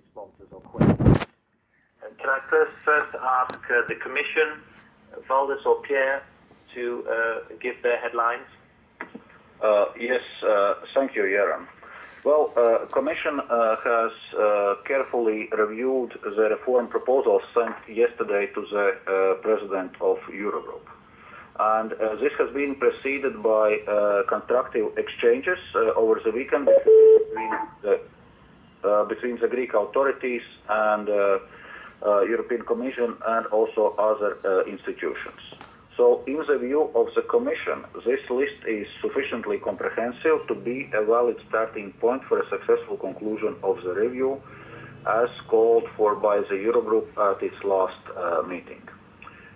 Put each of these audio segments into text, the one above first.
responses or questions. Can I first, first ask uh, the Commission, Valdis or Pierre, to uh, give their headlines? Uh, yes, uh, thank you, Jeroen. Well, uh, Commission uh, has uh, carefully reviewed the reform proposals sent yesterday to the uh, President of Eurogroup. And uh, this has been preceded by uh, constructive exchanges uh, over the weekend between the, uh, between the Greek authorities and uh, uh, European Commission and also other uh, institutions. So, in the view of the Commission, this list is sufficiently comprehensive to be a valid starting point for a successful conclusion of the review, as called for by the Eurogroup at its last uh, meeting.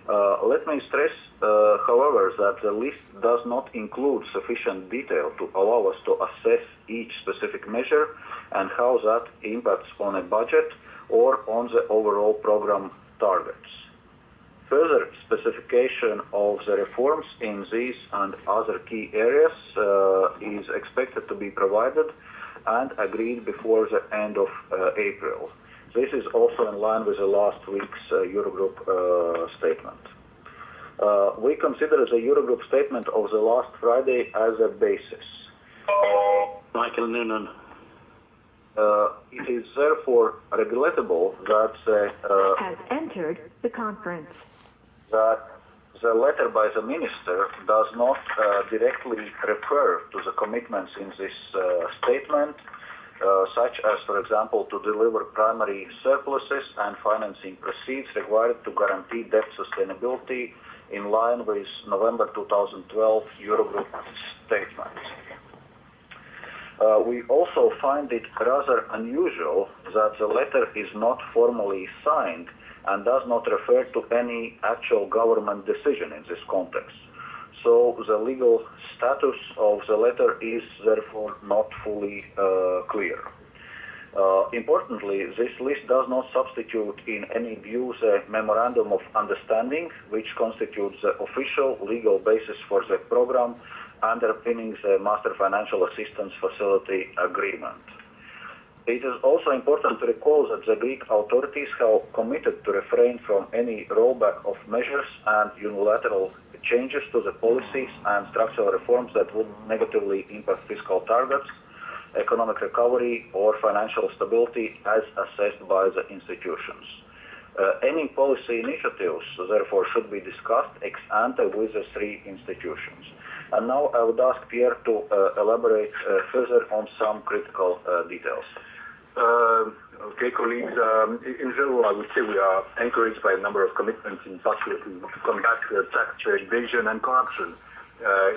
Uh, let me stress, uh, however, that the list does not include sufficient detail to allow us to assess each specific measure and how that impacts on a budget or on the overall program targets. Further specification of the reforms in these and other key areas uh, is expected to be provided and agreed before the end of uh, April. This is also in line with the last week's uh, Eurogroup uh, statement. Uh, we consider the Eurogroup statement of the last Friday as a basis. Michael Noonan. Uh, it is therefore regrettable that uh, has entered the conference. that the letter by the minister does not uh, directly refer to the commitments in this uh, statement, uh, such as, for example, to deliver primary surpluses and financing proceeds required to guarantee debt sustainability in line with November 2012 Eurogroup statement. Uh, we also find it rather unusual that the letter is not formally signed and does not refer to any actual government decision in this context. So the legal status of the letter is therefore not fully uh, clear. Uh, importantly, this list does not substitute in any view the Memorandum of Understanding, which constitutes the official legal basis for the program underpinning the Master Financial Assistance Facility Agreement. It is also important to recall that the Greek authorities have committed to refrain from any rollback of measures and unilateral changes to the policies and structural reforms that would negatively impact fiscal targets, economic recovery, or financial stability as assessed by the institutions. Uh, any policy initiatives, therefore, should be discussed ex ante with the three institutions. And now I would ask Pierre to uh, elaborate uh, further on some critical uh, details. Okay, colleagues. Um, in general, I would say we are encouraged by a number of commitments, in particular to, combat tax evasion and corruption,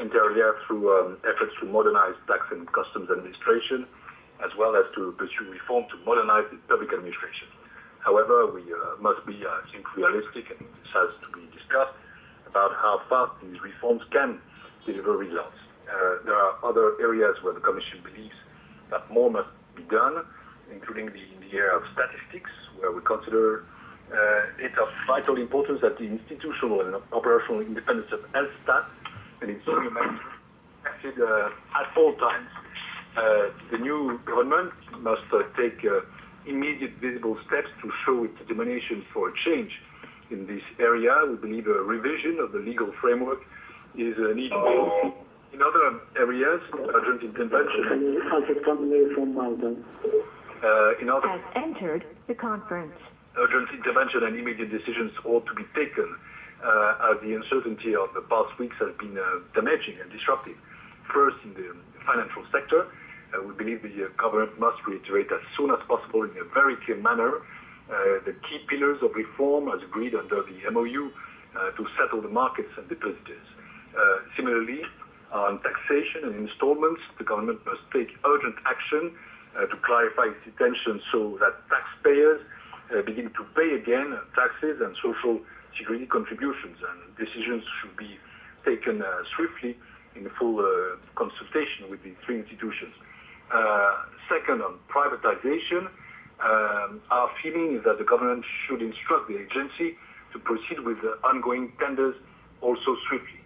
inter alia through um, efforts to modernize tax and customs administration, as well as to pursue reform to modernize the public administration. However, we must be, I think, realistic, and this has to be discussed about how fast these reforms can deliver results. Uh, there are other areas where the Commission believes that more must be done, including the, in the area of statistics, where we consider uh, it of vital importance that the institutional and operational independence of Elstat and its senior management acted uh, at all times. The new government must take immediate visible steps to show its determination for a change in this area. We believe a revision of the legal framework is uh, needed. In other areas, urgent intervention. from Malta. Uh, in other Has entered the conference. urgent intervention and immediate decisions ought to be taken uh, as the uncertainty of the past weeks has been uh, damaging and disruptive. First, in the financial sector, uh, we believe the uh, government must reiterate as soon as possible in a very clear manner uh, the key pillars of reform as agreed under the MOU uh, to settle the markets and depositors. Uh, similarly, on taxation and installments, the government must take urgent action uh, to clarify its intention so that taxpayers uh, begin to pay again taxes and social security contributions. And decisions should be taken uh, swiftly in full uh, consultation with the three institutions. Uh, second, on privatization, um, our feeling is that the government should instruct the agency to proceed with the ongoing tenders also swiftly.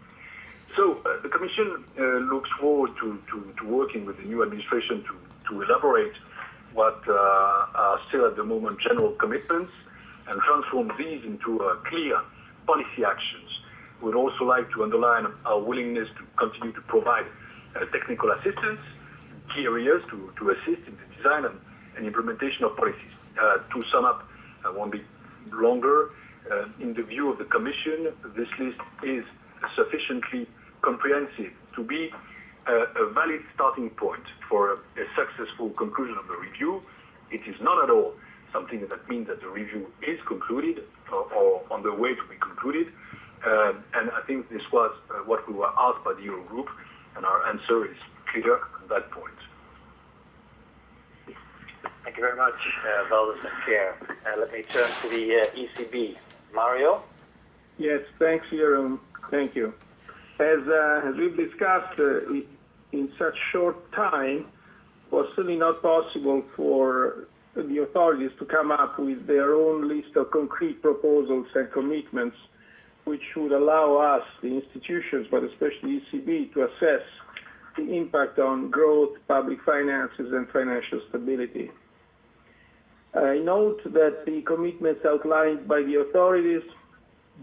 So uh, the Commission uh, looks forward to, to, to, working with the new administration to, to elaborate what uh, are still at the moment general commitments and transform these into uh, clear policy actions. We'd also like to underline our willingness to continue to provide uh, technical assistance key areas to, to assist in the design and, and implementation of policies. Uh, to sum up, I won't be longer. In the view of the Commission, this list is sufficiently comprehensive to be a, a valid starting point for a, a successful conclusion of the review. It is not at all something that means that the review is concluded or, or on the way to be concluded. Uh, and I think this was uh, what we were asked by the Eurogroup, and our answer is clear on that point. Thank you very much, uh, Valdis and Pierre. Uh, let me turn to the uh, ECB. Mario? Yes, thanks, Jeroen. Thank you. As, uh, as we've discussed, uh, in such short time, was certainly not possible for the authorities to come up with their own list of concrete proposals and commitments which would allow us, the institutions, but especially ECB, to assess the impact on growth, public finances, and financial stability. I note that the commitments outlined by the authorities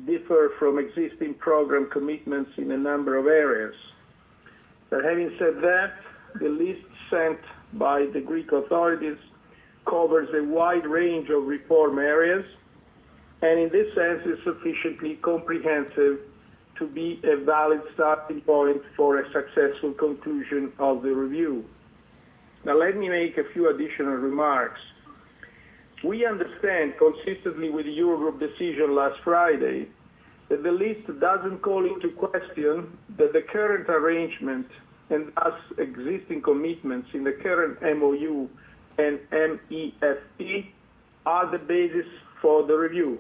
differ from existing program commitments in a number of areas. But having said that, the list sent by the Greek authorities covers a wide range of reform areas and in this sense is sufficiently comprehensive to be a valid starting point for a successful conclusion of the review. Now let me make a few additional remarks. We understand, consistently with the Eurogroup decision last Friday, that the list doesn't call into question that the current arrangement and thus existing commitments in the current MOU and MEFP are the basis for the review.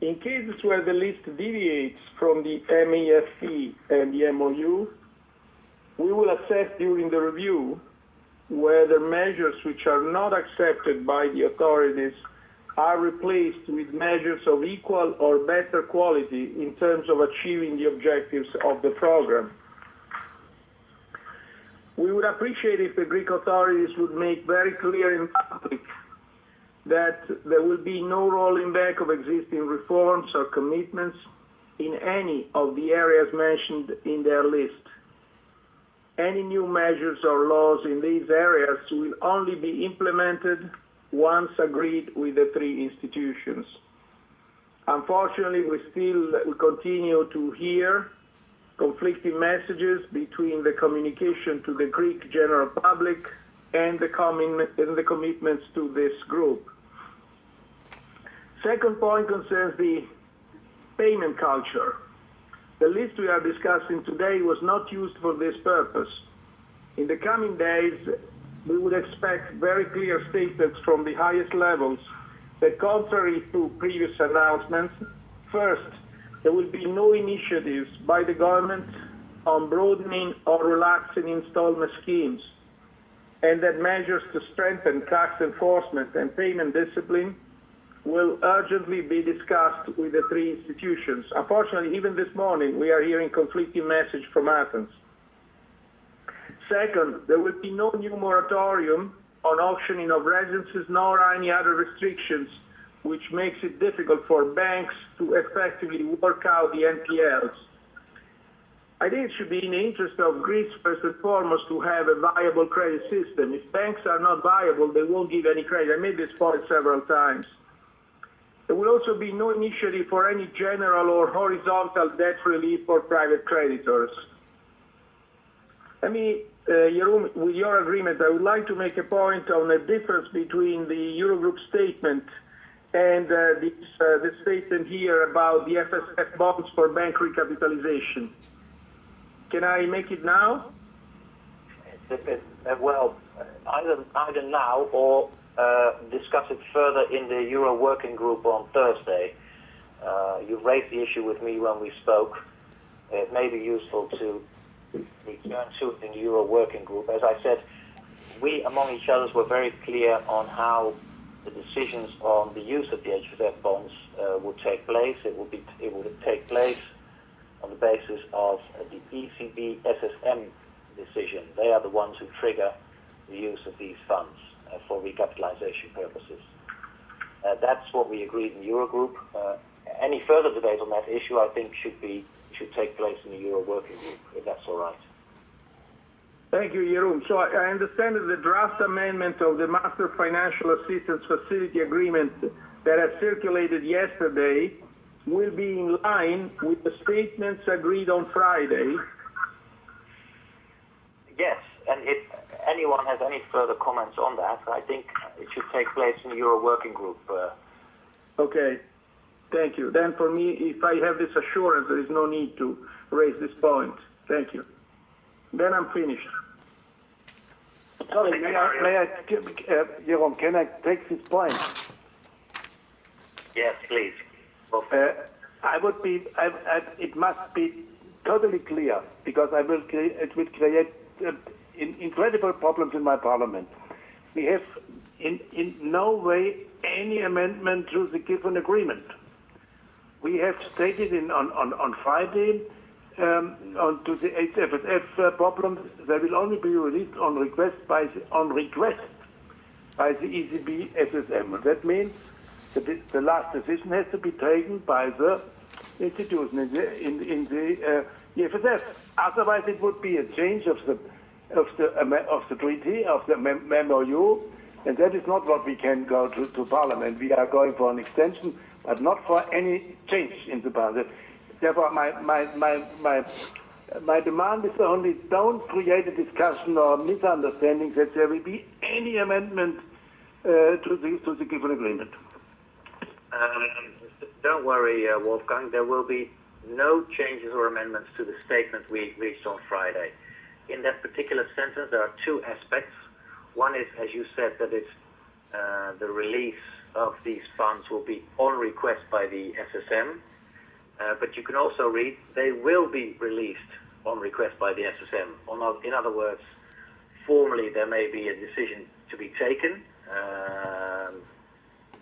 In cases where the list deviates from the MEFP and the MOU, we will assess during the review whether measures which are not accepted by the authorities are replaced with measures of equal or better quality in terms of achieving the objectives of the program. We would appreciate if the Greek authorities would make very clear in public that there will be no rolling back of existing reforms or commitments in any of the areas mentioned in their list. Any new measures or laws in these areas will only be implemented once agreed with the three institutions. Unfortunately, we still we continue to hear conflicting messages between the communication to the Greek general public and the, and the commitments to this group. Second point concerns the payment culture. The list we are discussing today was not used for this purpose. In the coming days, we would expect very clear statements from the highest levels that contrary to previous announcements, first, there will be no initiatives by the government on broadening or relaxing installment schemes, and that measures to strengthen tax enforcement and payment discipline will urgently be discussed with the three institutions. Unfortunately, even this morning, we are hearing conflicting messages from Athens. Second, there will be no new moratorium on auctioning of residences nor any other restrictions which makes it difficult for banks to effectively work out the NPLs. I think it should be in the interest of Greece, first and foremost, to have a viable credit system. If banks are not viable, they won't give any credit. I made this point several times. There will also be no initiative for any general or horizontal debt relief for private creditors. Let me, uh, with your agreement, I would like to make a point on the difference between the Eurogroup statement and uh, uh, the statement here about the FSF bonds for bank recapitalization. Can I make it now? well, either now or uh, discuss it further in the Euro Working Group on Thursday. Uh, you raised the issue with me when we spoke. It may be useful to return to it in the Euro Working Group. As I said, we among each other were very clear on how the decisions on the use of the HFF bonds uh, would take place. It would be it would take place on the basis of the ECB SSM decision. They are the ones who trigger the use of these funds. Uh, for recapitalization purposes. Uh, that's what we agreed in Eurogroup. Uh, any further debate on that issue, I think, should be should take place in the Euro working group, if that's all right. Thank you, Jeroen. So I I understand that the draft amendment of the Master Financial Assistance Facility Agreement that has circulated yesterday will be in line with the statements agreed on Friday. Yes, and if anyone has any further comments on that, I think it should take place in the Euro working group. Uh, Okay, thank you. Then for me, if I have this assurance, there is no need to raise this point. Thank you. Then I'm finished. Sorry, may I, may I, uh, Jeroen, can I take this point? yes, please. Well, Uh, I would be, I, I, it must be totally clear because I will, cre- it will create uh, in, incredible problems in my parliament. We have in, in no way any amendment to the given agreement. We have stated in, on, on, on Friday um, on to the HFSF uh, problems, they will only be released on request by the, on request by the ECB SSM. That means de- the last decision has to be taken by the institution in the, in, in the uh, EFSF. Otherwise, it would be a change of the of the of the treaty of the MOU, and that is not what we can go to, to Parliament. We are going for an extension, but not for any change in the Parliament. Therefore, my my my my. My demand is only don't create a discussion or misunderstanding that there will be any amendment uh, to the to the given agreement. Um, don't worry, uh, Wolfgang. There will be no changes or amendments to the statement we reached on Friday. In that particular sentence, there are two aspects. One is, as you said, that it's uh, the release of these funds will be on request by the SSM. Uh, but you can also read they will be released on request by the SSM. In other words, formally there may be a decision to be taken. Um,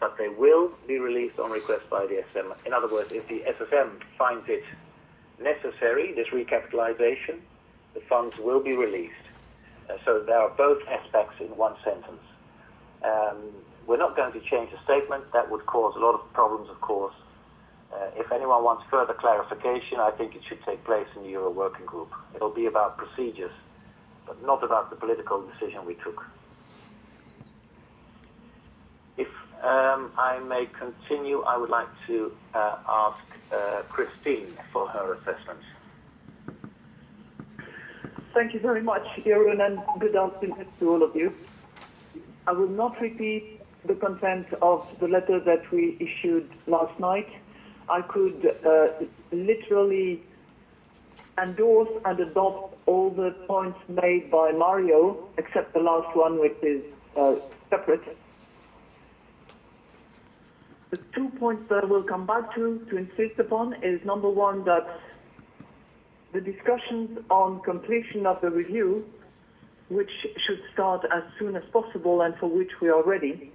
but they will be released on request by the SSM. In other words, if the SSM finds it necessary, this recapitalization, the funds will be released. Uh, so there are both aspects in one sentence. Um, we're not going to change the statement. That would cause a lot of problems, of course. Uh, if anyone wants further clarification, I think it should take place in the Euro Working Group. It'll be about procedures, but not about the political decision we took. If um, I may continue, I would like to uh, ask uh, Christine for her assessment. Thank you very much, Jeroen, and good afternoon to all of you. I will not repeat the content of the letter that we issued last night. I could uh, literally endorse and adopt all the points made by Mario, except the last one, which is uh, separate. The two points that I will come back to to insist upon is number one that the discussions on completion of the review, which should start as soon as possible and for which we are ready,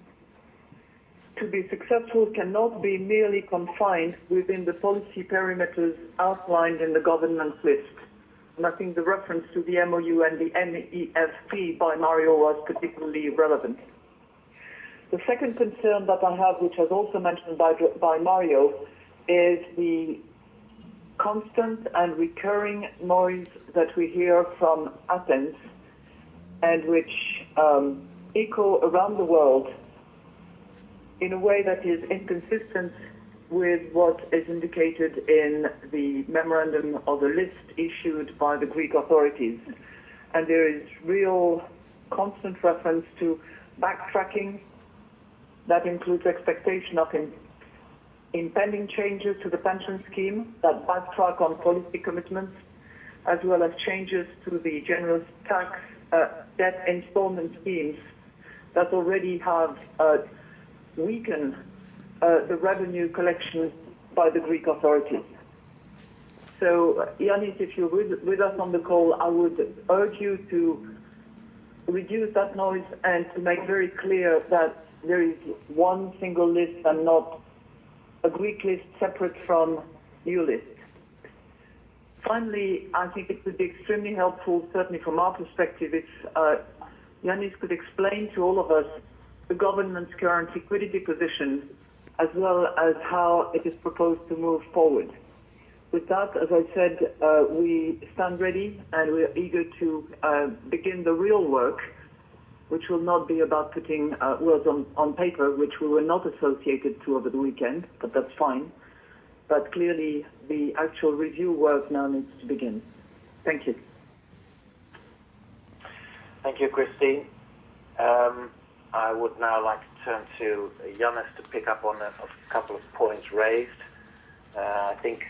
to be successful cannot be merely confined within the policy perimeters outlined in the governance list. And I think the reference to the MOU and the MEFP by Mario was particularly relevant. The second concern that I have, which was also mentioned by, by Mario, is the constant and recurring noise that we hear from Athens and which um, echo around the world in a way that is inconsistent with what is indicated in the memorandum or the list issued by the Greek authorities. And there is real constant reference to backtracking that includes expectation of impending changes to the pension scheme that backtrack on policy commitments, as well as changes to the general tax uh, debt installment schemes that already have uh, weakened uh, the revenue collection by the Greek authorities. So, Yanis, if you're with, with us on the call, I would urge you to reduce that noise and to make very clear that there is one single list and not a Greek list separate from EU list. Finally, I think it would be extremely helpful, certainly from our perspective, if uh, Yanis could explain to all of us the government's current liquidity position as well as how it is proposed to move forward. With that, as I said, uh, we stand ready and we are eager to uh, begin the real work, which will not be about putting uh, words on, on paper, which we were not associated to over the weekend, but that's fine. But clearly, the actual review work now needs to begin. Thank you. Thank you, Christine. Um, I would now like to turn to Yanis to pick up on a, a couple of points raised. Uh, I think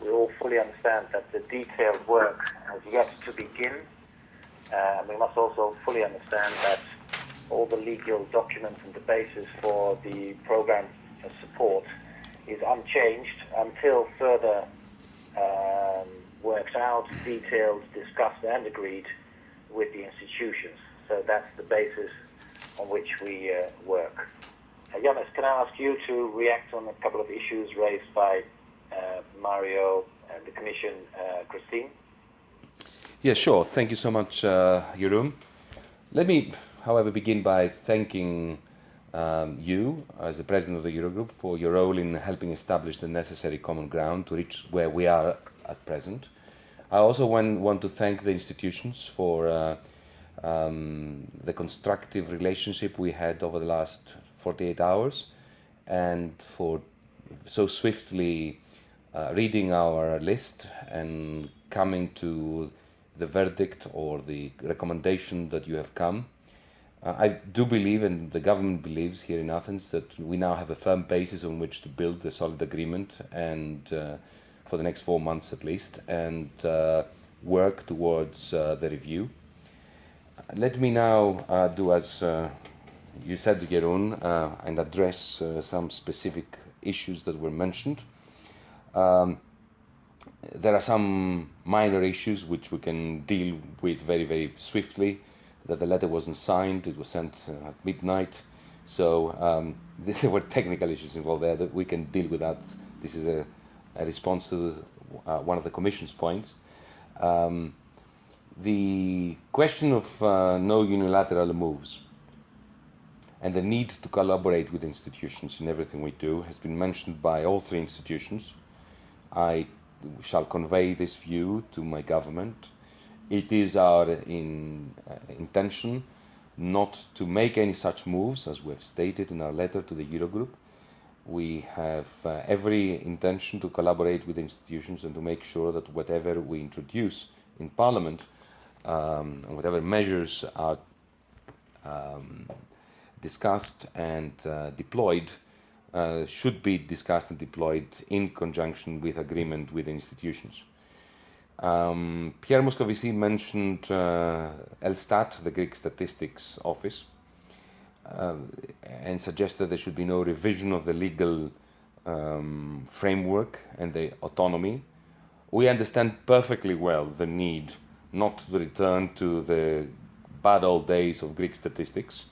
we all fully understand that the detailed work has yet to begin. Uh, we must also fully understand that all the legal documents and the basis for the program support is unchanged until further um, worked out, detailed, discussed, and agreed with the institutions. So that's the basis on which we uh, work. Uh, can I ask you to react on a couple of issues raised by uh, Mario and the Commission, uh, Christine? Yeah, sure. Thank you so much, uh, Jeroen. Let me, however, begin by thanking um, you, as the president of the Eurogroup, for your role in helping establish the necessary common ground to reach where we are at present. I also want, want to thank the institutions for uh, um, the constructive relationship we had over the last 48 hours and for so swiftly uh, reading our list and coming to the verdict or the recommendation that you have come. Uh, I do believe, and the government believes here in Athens, that we now have a firm basis on which to build a solid agreement and uh, for the next four months at least, and uh, work towards uh, the review. Let me now uh, do as uh, you said, Jeroen, and address some specific issues that were mentioned. Um, there are some minor issues which we can deal with very, very swiftly. That the letter wasn't signed; it was sent uh, at midnight, so um, there were technical issues involved there that we can deal with that. This is a, a response to the, uh, one of the Commission's points. Um, the question of uh, no unilateral moves and the need to collaborate with institutions in everything we do has been mentioned by all three institutions. I shall convey this view to my government. It is our in, uh, intention not to make any such moves, as we have stated in our letter to the Eurogroup. We have uh, every intention to collaborate with institutions and to make sure that whatever we introduce in Parliament um, and whatever measures are um, discussed and uh, deployed uh, should be discussed and deployed in conjunction with agreement with institutions. Um, Pierre Moscovici mentioned uh, Elstat, the Greek statistics office, uh, and suggested there should be no revision of the legal um, framework and the autonomy. We understand perfectly well the need not to return to the bad old days of Greek statistics,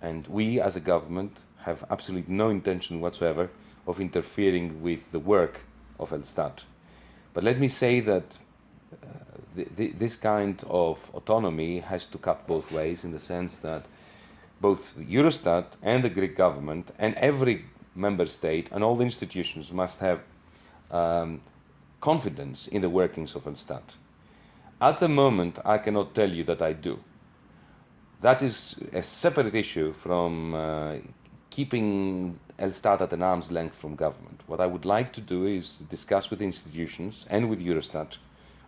and we as a government have absolutely no intention whatsoever of interfering with the work of Elstat. But let me say that uh, th th this kind of autonomy has to cut both ways in the sense that both Eurostat and the Greek government and every member state and all the institutions must have um, confidence in the workings of Elstat. At the moment, I cannot tell you that I do. That is a separate issue from uh, keeping Elstat at an arm's length from government. What I would like to do is discuss with institutions and with Eurostat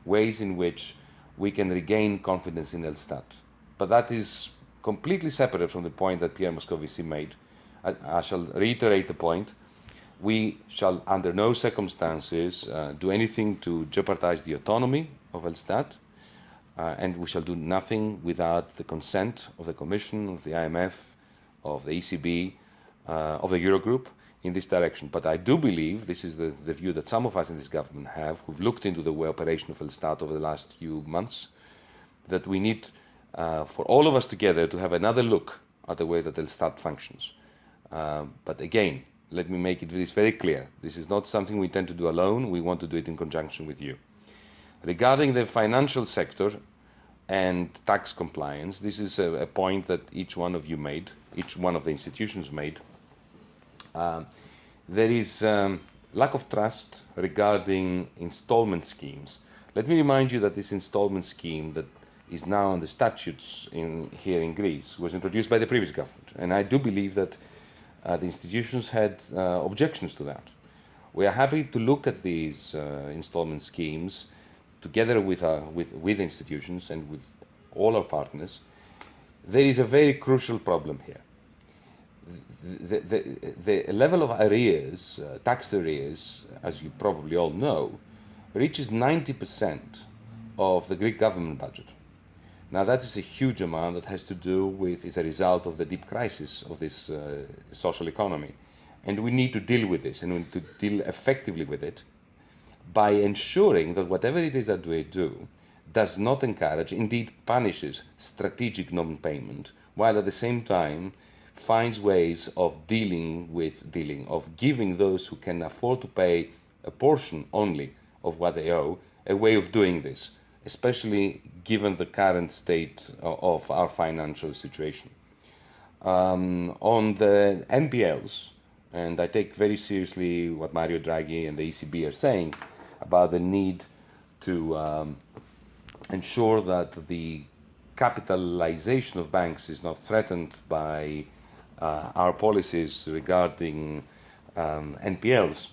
ways in which we can regain confidence in Elstat. But that is completely separate from the point that Pierre Moscovici made. I, I shall reiterate the point. We shall, under no circumstances, uh, do anything to jeopardize the autonomy of Elstat, uh, and we shall do nothing without the consent of the Commission, of the IMF, of the ECB, uh, of the Eurogroup in this direction. But I do believe, this is the, the view that some of us in this government have, who've looked into the way operation of Elstat over the last few months, that we need uh, for all of us together to have another look at the way that Elstat functions. Uh, but again, let me make it this very clear. This is not something we intend to do alone. We want to do it in conjunction with you. Regarding the financial sector, and tax compliance. This is a, a, point that each one of you made, each one of the institutions made. Um, there is um, lack of trust regarding installment schemes. Let me remind you that this installment scheme that is now on the statutes in, here in Greece was introduced by the previous government. And I do believe that uh, the institutions had uh, objections to that. We are happy to look at these uh, installment schemes together with, uh, with, with institutions and with all our partners. There is a very crucial problem here. The, the, the, level of arrears, uh, tax arrears, as you probably all know, reaches 90% of the Greek government budget. Now that is a huge amount that has to do with, is a result of the deep crisis of this uh, social economy. And we need to deal with this and we need to deal effectively with it by ensuring that whatever it is that we do does not encourage, indeed punishes strategic non-payment, while at the same time finds ways of dealing with dealing, of giving those who can afford to pay a portion only of what they owe, a way of doing this especially given the current state of our financial situation. Um, on the NPLs, and I take very seriously what Mario Draghi and the ECB are saying about the need to um, ensure that the capitalization of banks is not threatened by uh, our policies regarding um, NPLs.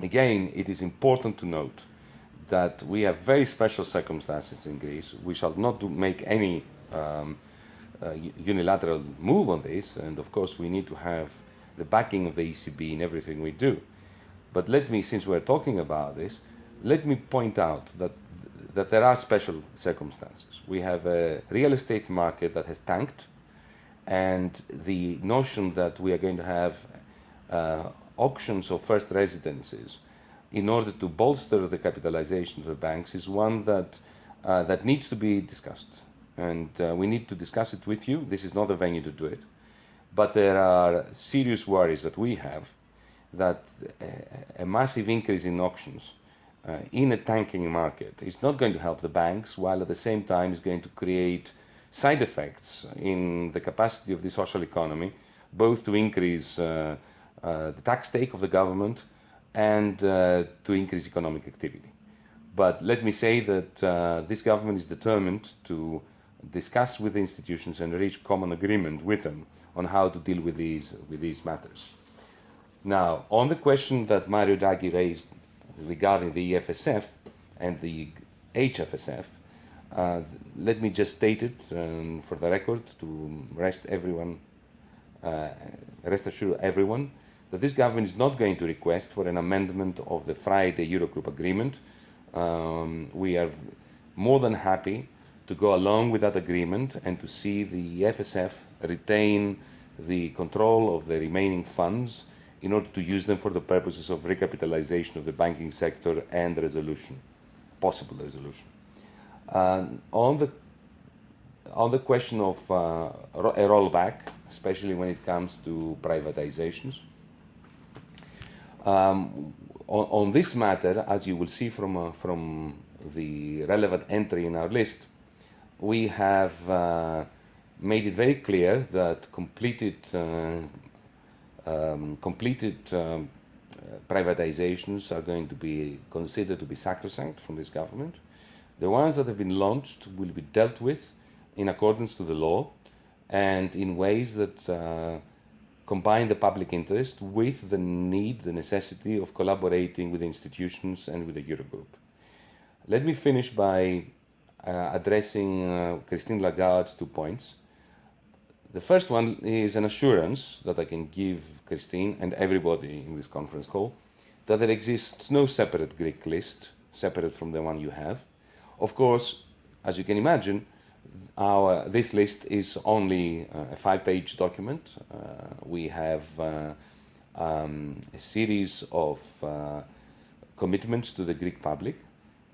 Again, it is important to note that we have very special circumstances in Greece. We shall not do, make any um, uh, unilateral move on this, and of course we need to have the backing of the ECB in everything we do. But let me, since we're talking about this, let me point out that that there are special circumstances. We have a real estate market that has tanked, and the notion that we are going to have uh, auctions of first residences in order to bolster the capitalization of the banks is one that, uh, that needs to be discussed. And uh, we need to discuss it with you. This is not the venue to do it. But there are serious worries that we have that a, a massive increase in auctions uh, in a tanking market is not going to help the banks, while at the same time is going to create side effects in the capacity of the social economy, both to increase uh, uh, the tax take of the government and uh, to increase economic activity. But let me say that uh, this government is determined to discuss with the institutions and reach common agreement with them on how to deal with these, with these matters. Now, on the question that Mario Draghi raised regarding the EFSF and the HFSF, uh, let me just state it um, for the record to rest everyone, uh, rest assure everyone that this government is not going to request for an amendment of the Friday Eurogroup agreement. Um, we are more than happy to go along with that agreement and to see the FSF retain the control of the remaining funds in order to use them for the purposes of recapitalization of the banking sector and resolution, possible resolution. On the on the question of uh, a rollback, especially when it comes to privatizations, um, on, on, this matter, as you will see from, uh, from the relevant entry in our list, we have uh, made it very clear that completed, um, completed um, privatizations are going to be considered to be sacrosanct from this government. The ones that have been launched will be dealt with in accordance to the law and in ways that uh, combine the public interest with the need, the necessity of collaborating with institutions and with the Eurogroup. Let me finish by uh, addressing uh, Christine Lagarde's two points. The first one is an assurance that I can give Christine and everybody in this conference call that there exists no separate Greek list, separate from the one you have. Of course, as you can imagine, our, this list is only uh, a five-page document. Uh, we have uh, um, a series of commitments to the Greek public.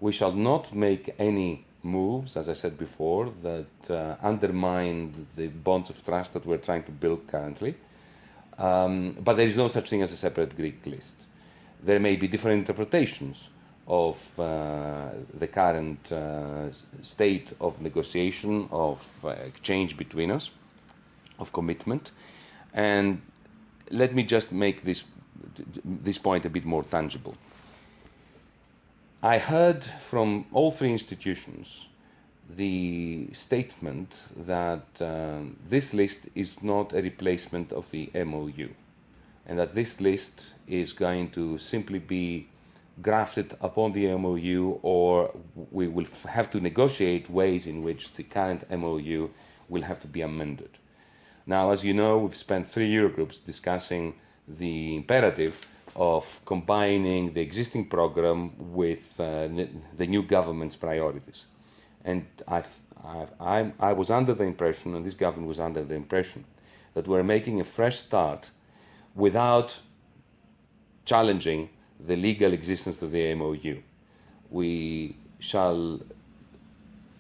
We shall not make any moves, as I said before, that uh, undermine the bonds of trust that we're trying to build currently. Um, but there is no such thing as a separate Greek list. There may be different interpretations of uh, the current uh, state of negotiation, of uh, exchange between us, of commitment. And let me just make this, this point a bit more tangible. I heard from all three institutions the statement that this list is not a replacement of the MOU and that this list is going to simply be grafted upon the MOU or we will have to negotiate ways in which the current MOU will have to be amended. Now, as you know, we've spent three Eurogroups discussing the imperative of combining the existing program with uh, the new government's priorities. And I've, I'm, I was under the impression, and this government was under the impression, that we're making a fresh start without challenging the legal existence of the MOU. We shall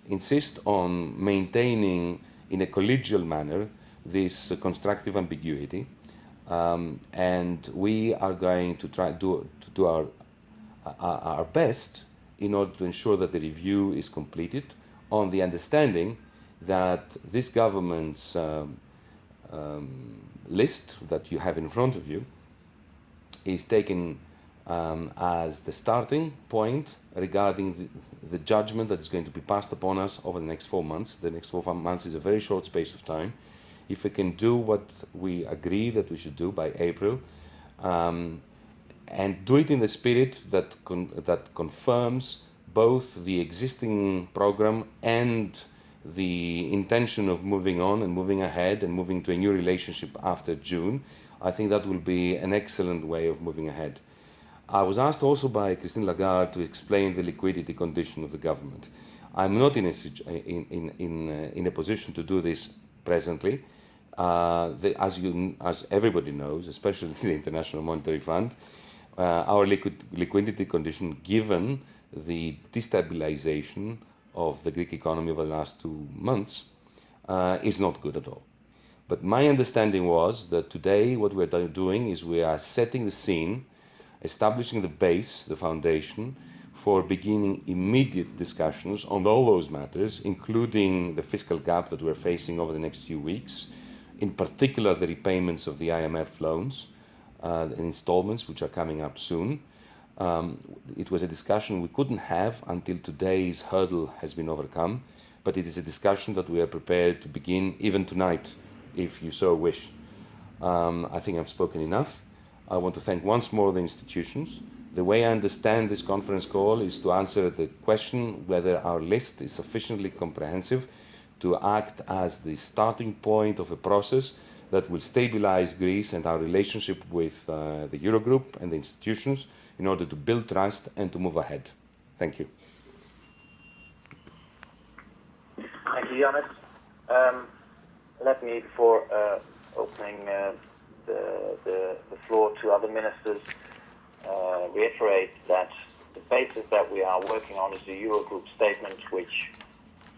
insist on maintaining in a collegial manner this uh, constructive ambiguity um, and we are going to try do, to do our, our, our best in order to ensure that the review is completed on the understanding that this government's um, um, list that you have in front of you is taken um, as the starting point regarding the, the judgment that is going to be passed upon us over the next four months. The next four months is a very short space of time. If we can do what we agree that we should do by April, um, and do it in the spirit that con- that confirms both the existing program and the intention of moving on and moving ahead and moving to a new relationship after June, I think that will be an excellent way of moving ahead. I was asked also by Christine Lagarde to explain the liquidity condition of the government. I'm not in a, in, in, in, uh, in a position to do this presently. Uh, the, as, you, as everybody knows, especially the International Monetary Fund, uh, our liquid, liquidity condition, given the destabilization of the Greek economy over the last two months, uh, is not good at all. But my understanding was that today what we're doing is we are setting the scene, establishing the base, the foundation, for beginning immediate discussions on all those matters, including the fiscal gap that we're facing over the next few weeks, in particular the repayments of the IMF loans uh, and installments, which are coming up soon. Um, it was a discussion we couldn't have until today's hurdle has been overcome, but it is a discussion that we are prepared to begin even tonight, if you so wish. Um, I think I've spoken enough. I want to thank once more the institutions. The way I understand this conference call is to answer the question whether our list is sufficiently comprehensive to act as the starting point of a process that will stabilize Greece and our relationship with uh, the Eurogroup and the institutions in order to build trust and to move ahead. Thank you. Thank you, Yanis. Um, let me, before uh, opening uh, the, the, the floor to other ministers, uh, reiterate that the basis that we are working on is the Eurogroup statement, which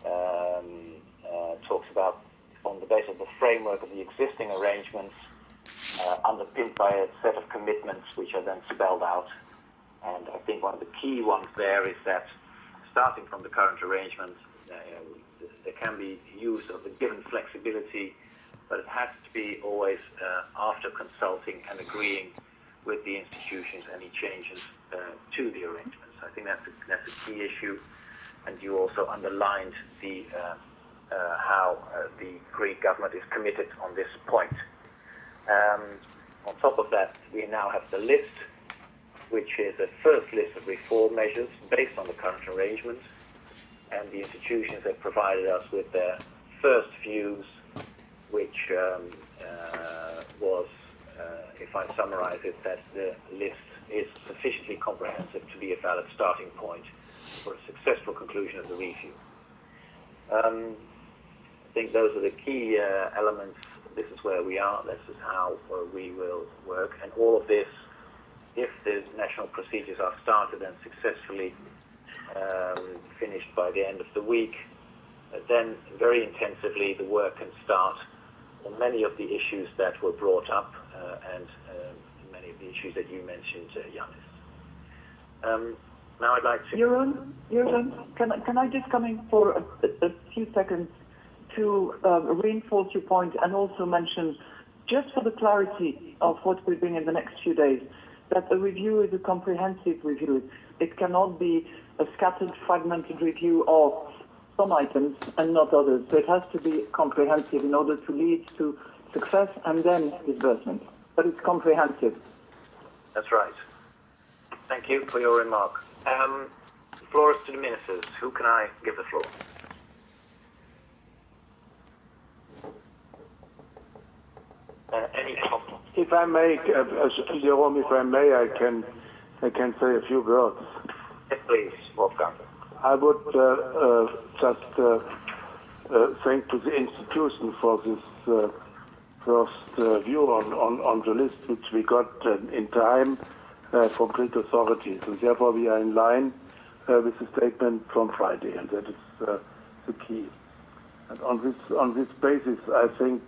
um, uh, talks about on the basis of the framework of the existing arrangements, uh, underpinned by a set of commitments which are then spelled out. And I think one of the key ones there is that starting from the current arrangement, uh, there can be use of the given flexibility, but it has to be always uh, after consulting and agreeing with the institutions any changes uh, to the arrangements. I think that's a, that's a key issue, and you also underlined the uh, uh, how uh, the Greek government is committed on this point. Um, on top of that, we now have the list, which is a first list of reform measures based on the current arrangements, and the institutions have provided us with their first views, which um, uh, was, uh, if I summarize it, that the list is sufficiently comprehensive to be a valid starting point for a successful conclusion of the review. Um, I think those are the key uh, elements. This is where we are. This is how uh, we will work. And all of this, if the national procedures are started and successfully um, finished by the end of the week, uh, then very intensively the work can start many of the issues that were brought up uh, and um, many of the issues that you mentioned, uh, Um, Now I'd like to. Jeroen, can, I- just come in for a, few seconds to um, reinforce your point and also mention, just for the clarity of what we're doing in the next few days, that a review is a comprehensive review. It cannot be a scattered, fragmented review of some items and not others. So it has to be comprehensive in order to lead to success and then disbursement. But it's comprehensive. That's right. Thank you for your remark. Um, the floor is to the ministers. Who can I give the floor? Uh, any comments? If I may, uh, uh, Jeroen, if I may, I can, I can say a few words. Yes, please, Wolfgang. I would uh, uh, just uh, thank to the institution for this first view on, on, on the list which we got in time from Greek authorities. And therefore we are in line with the statement from Friday, and that is the key. And on this on this basis, I think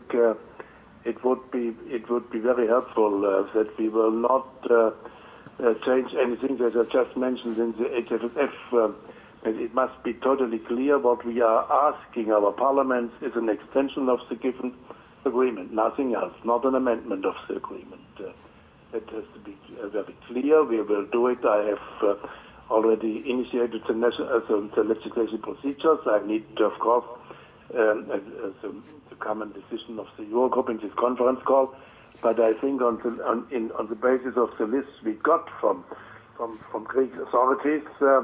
it would be it would be very helpful uh, that we will not uh, uh, change anything that I just mentioned in the HFSF. It must be totally clear what we are asking our parliaments is an extension of the given agreement, nothing else, not an amendment of the agreement. Uh, it has to be uh, very clear. We will do it. I have uh, already initiated the, national, uh, the legislation procedures. I need, of course, um, uh, uh, the, the common decision of the Eurogroup in this conference call. But I think on the, on, in, on the basis of the list we got from from, from Greek authorities uh,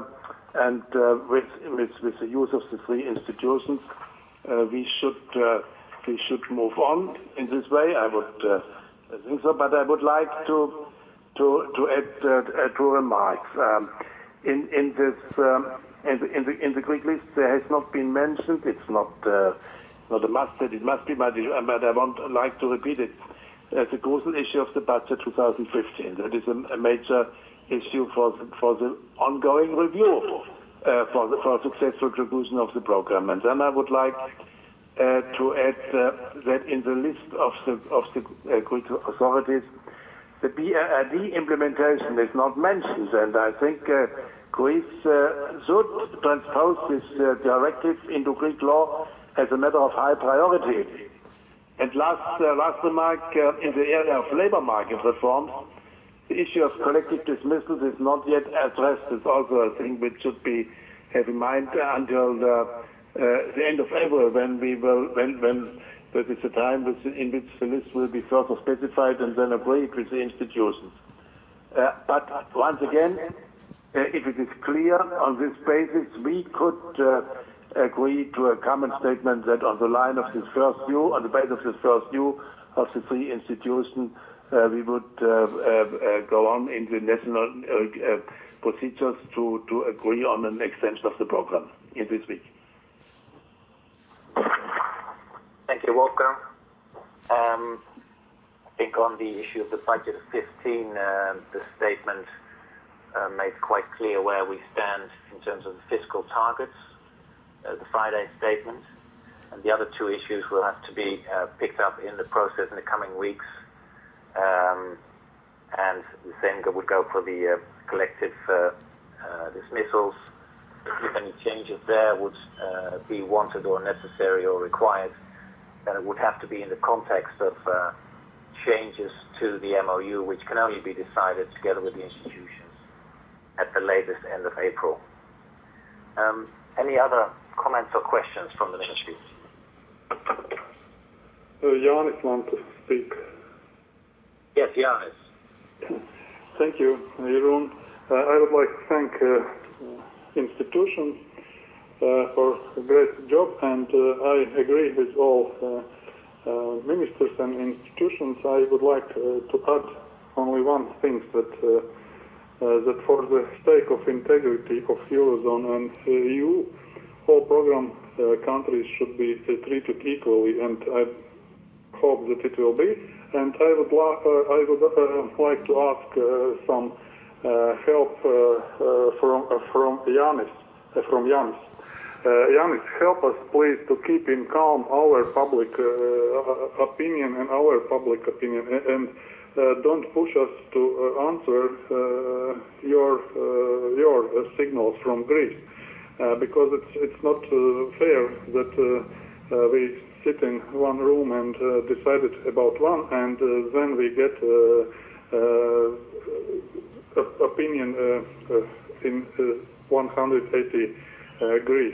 and uh, with, with with the use of the three institutions, uh, we should uh, we should move on in this way. I would think so, but I would like to to to add uh, two remarks. Um, in in this um, in, the, in the in the Greek list, there has not been mentioned. It's not uh, not a must that it must be, but, but I want like to repeat it. Uh, the crucial issue of the budget 2015. That is a, a major issue for the, for the ongoing review uh, for the for successful conclusion of the program. And then I would like uh, to add uh, that in the list of the of the uh, Greek authorities, the BRRD implementation is not mentioned, and I think uh, Greece uh, should transpose this directive into Greek law as a matter of high priority. And last last remark in the area of labor market reforms, the issue of collective dismissals is not yet addressed. It's also a thing which should be have in mind until the, uh, the end of April, when we will when when that is the time in which the list will be further specified and then agreed with the institutions. Uh, but once again, uh, if it is clear on this basis, we could uh, agree to a common statement that on the line of this first view, on the basis of this first view of the three institutions, uh, we would uh, uh, uh, go on in the national procedures to, to agree on an extension of the program in this week. Thank you, Wolfgang. Um, I think on the issue of the budget of 15, um the statement made quite clear where we stand in terms of the fiscal targets, the Friday statement, and the other two issues will have to be uh, picked up in the process in the coming weeks. Um, and the same would go for the uh, collective uh, uh, dismissals. If any changes there would uh, be wanted or necessary or required, then it would have to be in the context of changes to the MOU, which can only be decided together with the institutions at the latest end of April. Um, any other comments or questions from the ministry? Uh, Janis want to speak. Yes. Thank you, Jeroen. Uh, I would like to thank uh, institutions uh, for a great job, and uh, I agree with all uh, uh, ministers and institutions. I would like to add only one thing that that for the sake of integrity of eurozone and EU, all program countries should be treated equally, and I hope that it will be. And I would, uh, I would uh, like to ask uh, some uh, help uh, uh, from from Yanis, from Yanis. Yanis, help us please to keep in calm our public opinion and our public opinion, and, uh, don't push us to uh, answer uh, your your signals from Greece, because it's it's not fair that we sit in one room and uh, decide it about one, and uh, then we get uh, uh, opinion uh, uh, in uh, 180 uh, degrees,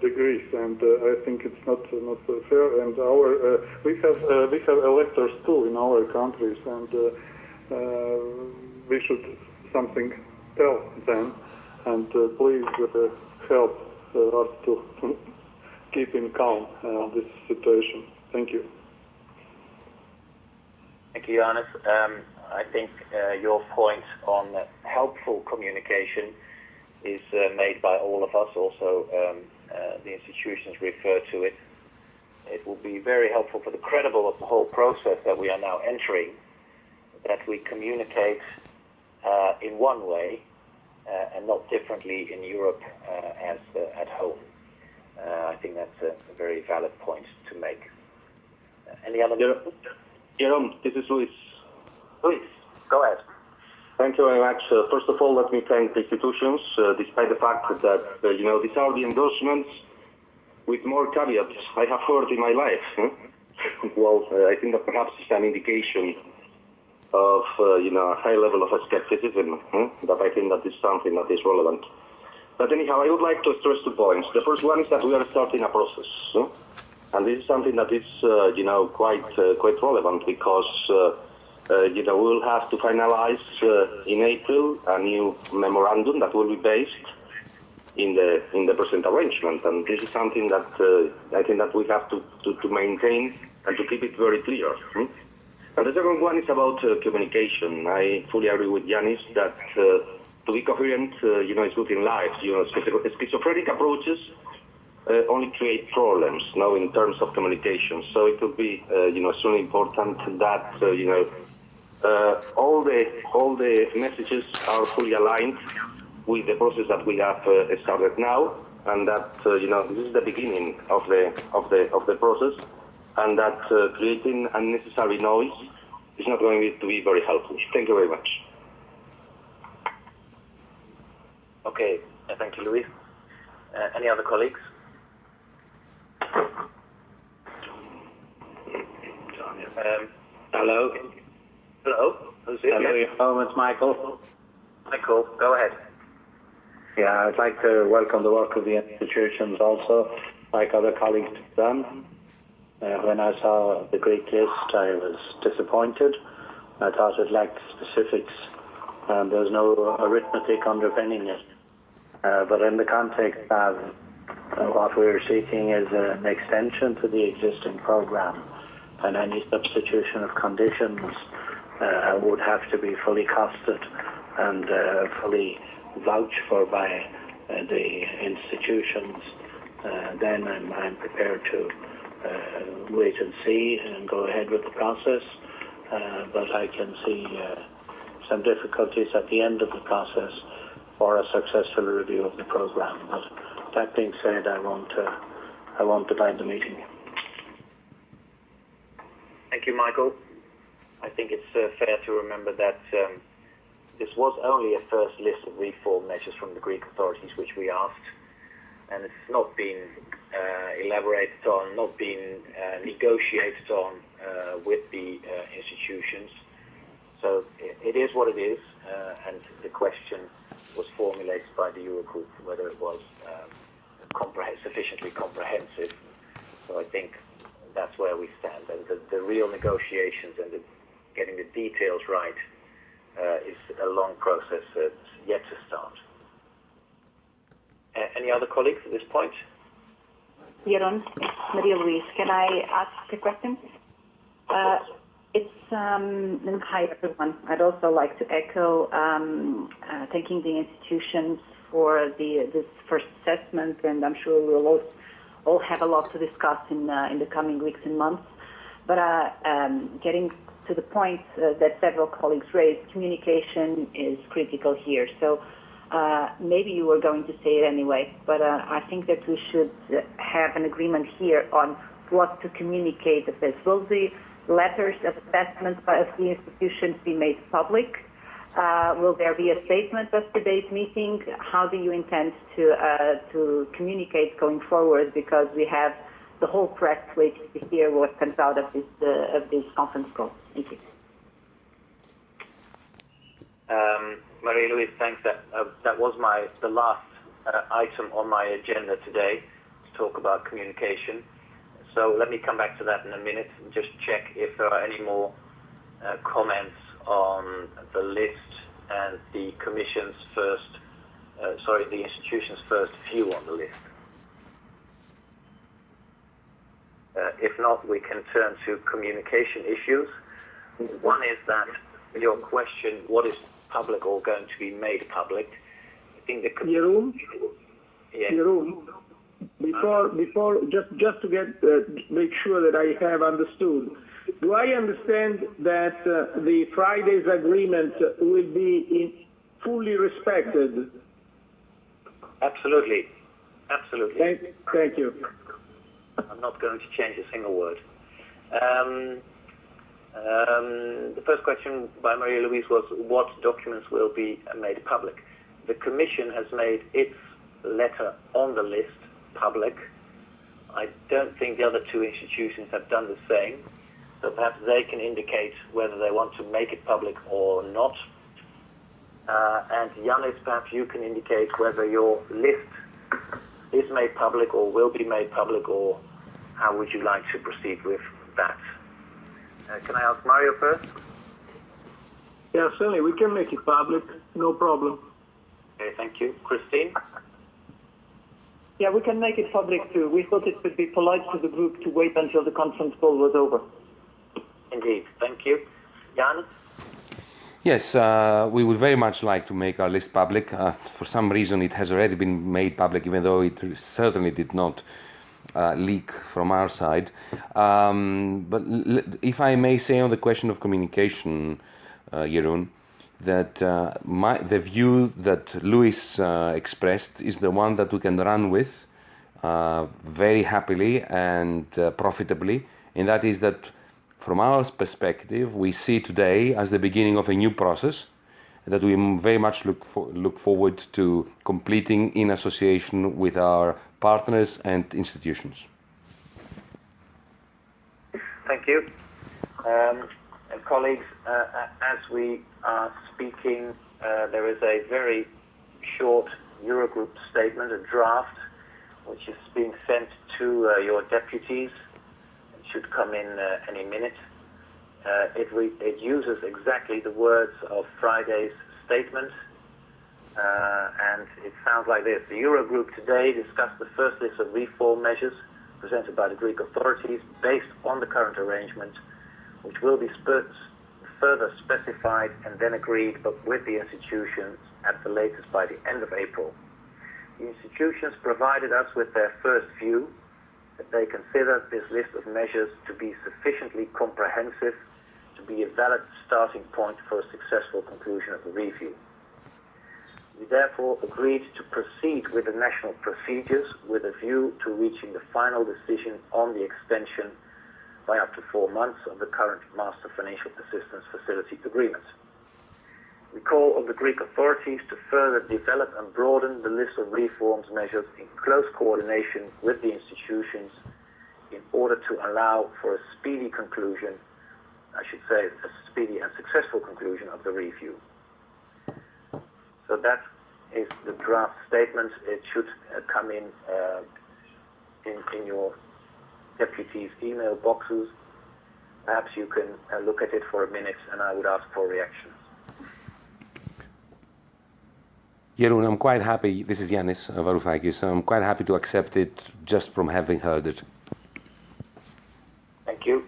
degrees, and I think it's not not fair. And our we have we have electors too in our countries, and we should something tell them. And please help us to keep in calm uh, this situation. Thank you. Thank you, Johannes. Um, I think uh, your point on helpful communication is uh, made by all of us. Also, um, uh, the institutions refer to it. It will be very helpful for the credible of the whole process that we are now entering that we communicate uh, in one way uh, and not differently in Europe as at home. Uh, I think that's a, a very valid point to make. Uh, any other? Jeroen, this is Luis. Luis, go ahead. Thank you very much. Uh, first of all, let me thank the institutions, uh, despite the fact that, uh, you know, these are the endorsements with more caveats I have heard in my life. huh? well, uh, I think that perhaps it's an indication of, uh, you know, a high level of skepticism, huh? that I think that is something that is relevant. But anyhow, I would like to stress two points. The first one is that we are starting a process. huh? And this is something that is, uh, you know, quite, uh, quite relevant because, uh, uh, you know, we will have to finalize uh, in April a new memorandum that will be based in the in the present arrangement, and this is something that uh, I think that we have to, to, to maintain and to keep it very clear. hmm? And the second one is about communication. I fully agree with Yanis that to be coherent, uh, you know, is good in life. You know, schizophrenic approaches uh, only create problems you now in terms of communication. So it will be, uh, you know, extremely important that, uh, you know, uh, all the all the messages are fully aligned with the process that we have uh, started now, and that uh, you know this is the beginning of the of the of the process, and that creating unnecessary noise is not going to be very helpful. Thank you very much. Okay, uh, thank you, Luis. Uh, any other colleagues? Um, Hello. hello, who's it? Hello. Jeroen. It's Michael. Michael, go ahead. Yeah, I'd like to welcome the work of the institutions also, like other colleagues have done. Uh, when I saw the Greek list, I was disappointed. I thought it lacked specifics, and there's no arithmetic underpinning it. Uh, but in the context of what we're seeking is an extension to the existing program, and any substitution of conditions uh, would have to be fully costed and uh, fully vouched for by uh, the institutions. Uh, then I'm, I'm prepared to uh, wait and see and go ahead with the process. But I can see some difficulties at the end of the process for a successful review of the program. But that being said, I won't, uh, I won't deny the meeting. Thank you, Michael. I think it's uh, fair to remember that um, this was only a first list of reform measures from the Greek authorities which we asked, and it's not been uh, elaborated on, not been uh, negotiated on uh, with the uh, institutions. So it is what it is, uh, and the question was formulated by the Eurogroup whether it was um, compreh- sufficiently comprehensive. So I think that's where we stand. And the, the real negotiations and the, getting the details right uh, is a long process that's yet to start. A- any other colleagues at this point? Jeroen, Maria Luís. Can I ask a question? Uh, it's um, hi everyone. I'd also like to echo um, uh, thanking the institutions for the this first assessment, and I'm sure we'll all, all have a lot to discuss in uh, in the coming weeks and months. But uh, um, getting to the point uh, that several colleagues raised, communication is critical here. So Uh, maybe you were going to say it anyway, but uh, I think that we should have an agreement here on what to communicate of this. Will the letters of assessment by of the institutions be made public? Uh, will there be a statement of today's meeting? How do you intend to uh, to communicate going forward? Because we have the whole press waiting to hear what comes out of this uh, of this conference call. Thank you. Um, Louise, thanks. That uh, that was my the last uh, item on my agenda today to talk about communication. So let me come back to that in a minute and just check if there are any more uh, comments on the list and the Commission's first, uh, sorry, the institution's first view on the list. Uh, if not, we can turn to communication issues. One is that your question, what is public or going to be made public? I think the com- Jeroen, yeah. Before before just just to get uh, make sure that I have understood. Do I understand that uh, the Friday's agreement will be in, fully respected? Absolutely. Absolutely. Thank, thank you. I'm not going to change a single word. Um, um, the first question by Maria Luís was what documents will be made public. The Commission has made its letter on the list public. I don't think the other two institutions have done the same. So perhaps they can indicate whether they want to make it public or not. Uh, and Yanis, perhaps you can indicate whether your list is made public or will be made public, or how would you like to proceed with that? Uh, can I ask Mario first? Yeah, certainly we can make it public. No problem. Okay, thank you. Christine? Yeah, we can make it public too. We thought it would be polite to the group to wait until the conference call was over. Indeed, thank you. Jan? Yes, uh, we would very much like to make our list public. Uh, for some reason, it has already been made public, even though it certainly did not uh, leak from our side. Um, but l- if I may say on the question of communication, uh, Jeroen, that uh, my, the view that Luis uh, expressed is the one that we can run with uh, very happily and uh, profitably, and that is that from our perspective, we see today as the beginning of a new process that we very much look, for, look forward to completing in association with our partners and institutions. Thank you. Um, colleagues, uh, as we are speaking, uh, there is a very short Eurogroup statement, a draft, which is being sent to uh, your deputies. It should come in uh, any minute. Uh, it, it uses exactly the words of Friday's statement, uh, and it sounds like this. The Eurogroup today discussed the first list of reform measures presented by the Greek authorities based on the current arrangement, which will be further specified and then agreed but with the institutions at the latest by the end of April. The institutions provided us with their first view that they consider this list of measures to be sufficiently comprehensive to be a valid starting point for a successful conclusion of the review. We therefore agreed to proceed with the national procedures with a view to reaching the final decision on the extension by up to four months of the current Master Financial Assistance Facility agreement. We call on the Greek authorities to further develop and broaden the list of reforms measures in close coordination with the institutions in order to allow for a speedy conclusion, I should say, a speedy and successful conclusion of the review. So that is the draft statement. It should uh, come in, uh, in in your deputies' email boxes. Perhaps you can uh, look at it for a minute, and I would ask for reactions. Jeroen, I'm quite happy. This is Yanis Varoufakis. I'm quite happy to accept it just from having heard it. Thank you.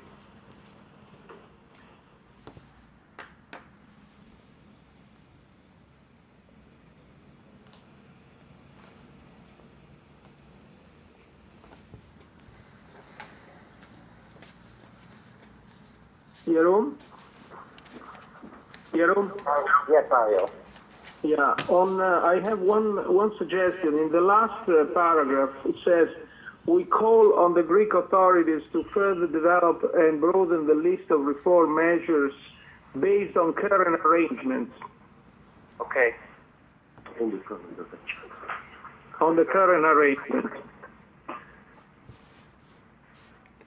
Jeroen? Jeroen? Yes, Mario. Yeah, on, uh, I have one, one suggestion. In the last uh, paragraph, it says, we call on the Greek authorities to further develop and broaden the list of reform measures based on current arrangements. Okay. On the current arrangements.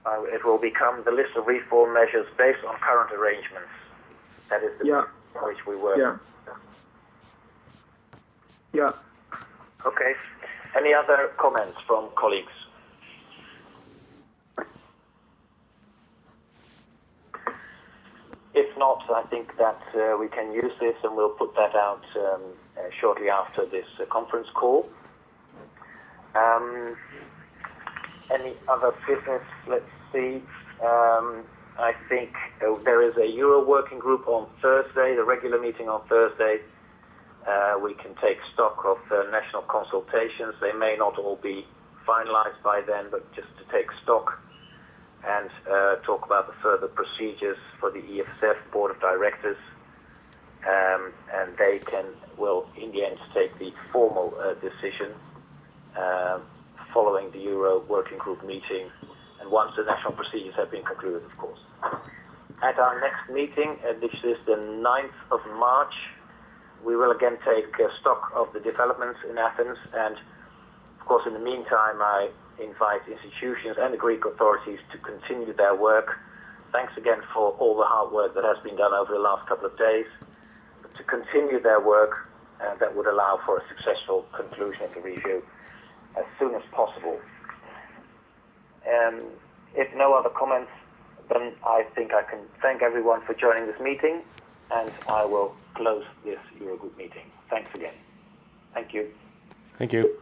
Uh, it will become the list of reform measures based on current arrangements. That is the Yeah. Which we work. Yeah. Yeah. Okay. Any other comments from colleagues? If not, I think that uh, we can use this and we'll put that out um, uh, shortly after this uh, conference call. Um, any other business? Let's see. Um, I think uh, there is a Euro working group on Thursday, the regular meeting on Thursday. Uh, we can take stock of the national consultations. They may not all be finalized by then, but just to take stock and uh, talk about the further procedures for the EFSF Board of Directors. Um, and they can, will in the end take the formal uh, decision uh, following the Euro Working Group meeting and once the national procedures have been concluded, of course. At our next meeting, uh, this is the 9th of March, we will again take uh, stock of the developments in Athens and of course in the meantime I invite institutions and the Greek authorities to continue their work. Thanks again for all the hard work that has been done over the last couple of days. To continue their work uh, that would allow for a successful conclusion of the review as soon as possible. Um, if no other comments, then I think I can thank everyone for joining this meeting, and I will close this Eurogroup meeting. Thanks again. Thank you. Thank you.